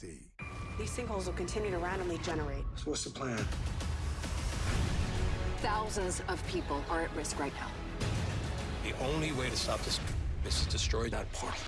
these sinkholes will continue to randomly generate. So what's the plan? Thousands of people are at risk right now. The only way to stop this is to destroy that portal.